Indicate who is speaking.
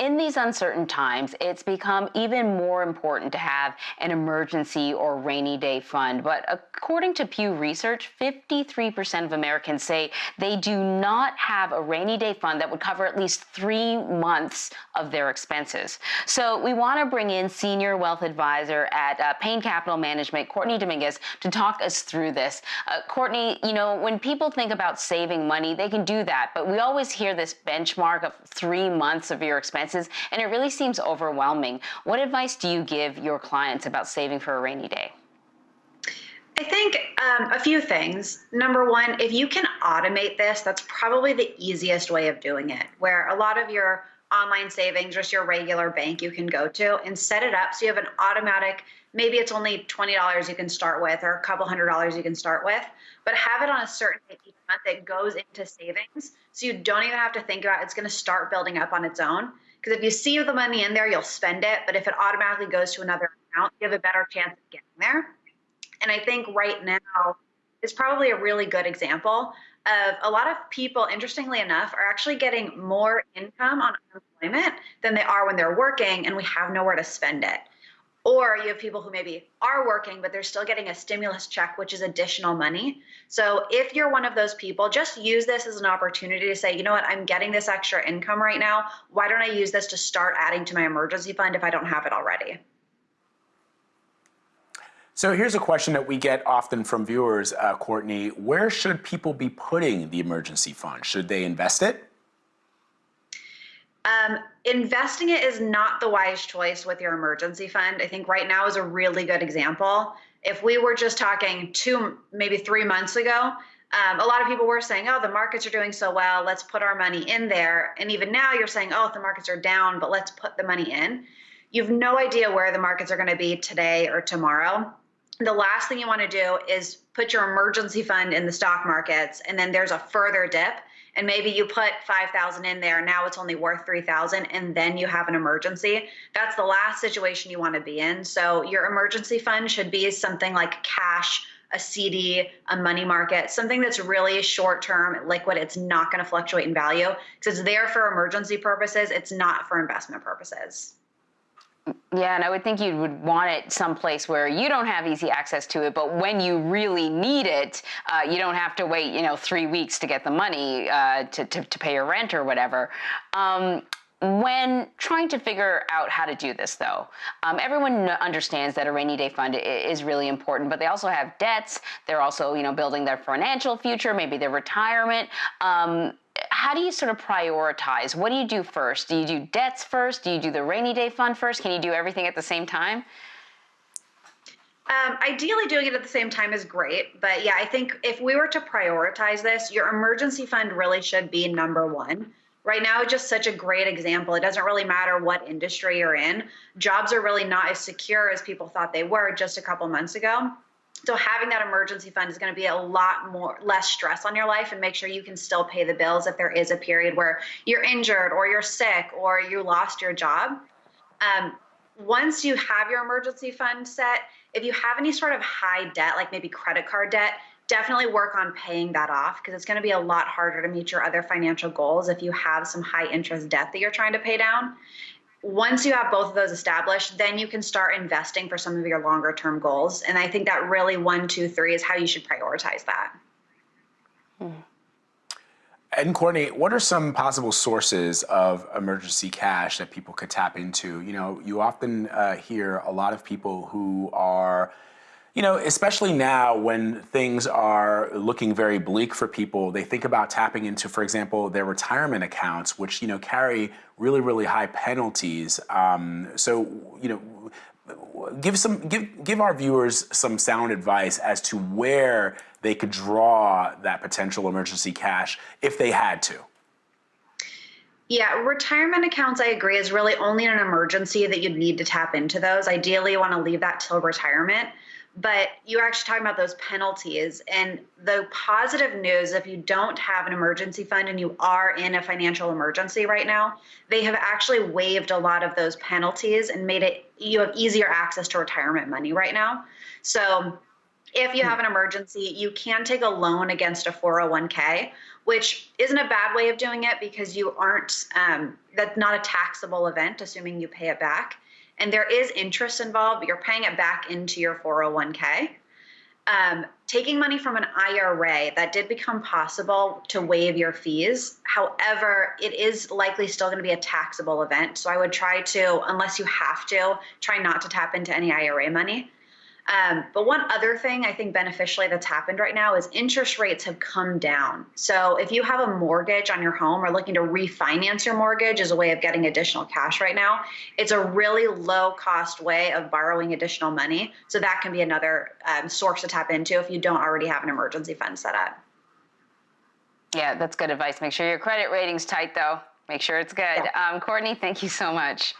Speaker 1: in these uncertain times, it's become even more important to have an emergency or rainy day fund. But according to Pew Research, 53% of Americans say they do not have a rainy day fund that would cover at least three months of their expenses. So we want to bring in senior wealth advisor at uh, Payne Capital Management, Courtney Dominguez, to talk us through this. Uh, Courtney, you know, when people think about saving money, they can do that, but we always hear this benchmark of three months of your expenses, and it really seems overwhelming. What advice do you give your clients about saving for a rainy day?
Speaker 2: I think um, a few things. Number one, if you can automate this, that's probably the easiest way of doing it, where a lot of your online savings, just your regular bank you can go to and set it up so you have an automatic, maybe it's only $20 you can start with or a couple hundred dollars you can start with, but have it on a certain date each month that goes into savings so you don't even have to think about it. It's going to start building up on its own. Because if you see the money in there, you'll spend it. But if it automatically goes to another account, you have a better chance of getting there. And I think right now is probably a really good example of a lot of people, interestingly enough, are actually getting more income on unemployment than they are when they're working, and we have nowhere to spend it. Or you have people who maybe are working, but they're still getting a stimulus check, which is additional money. So if you're one of those people, just use this as an opportunity to say, you know what, I'm getting this extra income right now. Why don't I use this to start adding to my emergency fund if I don't have it already?
Speaker 3: So here's a question that we get often from viewers, uh, Courtney. Where should people be putting the emergency fund? Should they invest it?
Speaker 2: Um, investing it is not the wise choice with your emergency fund. I think right now is a really good example. If we were just talking two, maybe three months ago, um, a lot of people were saying, oh, the markets are doing so well, let's put our money in there. And even now you're saying, oh, the markets are down, but let's put the money in. You have no idea where the markets are going to be today or tomorrow the last thing you want to do is put your emergency fund in the stock markets and then there's a further dip and maybe you put 5000 in there now it's only worth 3000 and then you have an emergency that's the last situation you want to be in so your emergency fund should be something like cash a CD, a money market, something that's really short term, liquid. It's not going to fluctuate in value because it's there for emergency purposes. It's not for investment purposes.
Speaker 1: Yeah, and I would think you would want it someplace where you don't have easy access to it, but when you really need it, uh, you don't have to wait, you know, three weeks to get the money uh, to, to, to, pay your rent or whatever. Um, when trying to figure out how to do this, though, um, everyone understands that a rainy day fund is really important, but they also have debts. They're also, you know, building their financial future, maybe their retirement. Um, how do you sort of prioritize? What do you do first? Do you do debts first? Do you do the rainy day fund first? Can you do everything at the same time?
Speaker 2: Um, ideally, doing it at the same time is great. But yeah, I think if we were to prioritize this, your emergency fund really should be number one. Right now, just such a great example. It doesn't really matter what industry you're in. Jobs are really not as secure as people thought they were just a couple months ago. So having that emergency fund is going to be a lot more less stress on your life and make sure you can still pay the bills if there is a period where you're injured or you're sick or you lost your job. Um, once you have your emergency fund set, if you have any sort of high debt, like maybe credit card debt, definitely work on paying that off because it's going to be a lot harder to meet your other financial goals if you have some high interest debt that you're trying to pay down once you have both of those established, then you can start investing for some of your longer term goals. And I think that really one, two, three is how you should prioritize that.
Speaker 3: Hmm. And Courtney, what are some possible sources of emergency cash that people could tap into? You know, you often uh, hear a lot of people who are you know, especially now when things are looking very bleak for people, they think about tapping into, for example, their retirement accounts, which, you know, carry really, really high penalties. Um, so, you know, give some give give our viewers some sound advice as to where they could draw that potential emergency cash if they had to.
Speaker 2: Yeah, retirement accounts, I agree, is really only an emergency that you'd need to tap into those. Ideally, you want to leave that till retirement but you're actually talking about those penalties. And the positive news, if you don't have an emergency fund and you are in a financial emergency right now, they have actually waived a lot of those penalties and made it you have easier access to retirement money right now. So if you have an emergency, you can take a loan against a 401k, which isn't a bad way of doing it because you aren't, um, that's not a taxable event, assuming you pay it back. And there is interest involved, but you're paying it back into your 401k. Um, taking money from an IRA, that did become possible to waive your fees. However, it is likely still going to be a taxable event. So I would try to, unless you have to, try not to tap into any IRA money. Um, but one other thing I think beneficially that's happened right now is interest rates have come down. So if you have a mortgage on your home or looking to refinance your mortgage as a way of getting additional cash right now, it's a really low cost way of borrowing additional money. So that can be another um, source to tap into if you don't already have an emergency fund set up.
Speaker 1: Yeah, that's good advice. Make sure your credit rating's tight, though. Make sure it's good. Um, Courtney, thank you so much.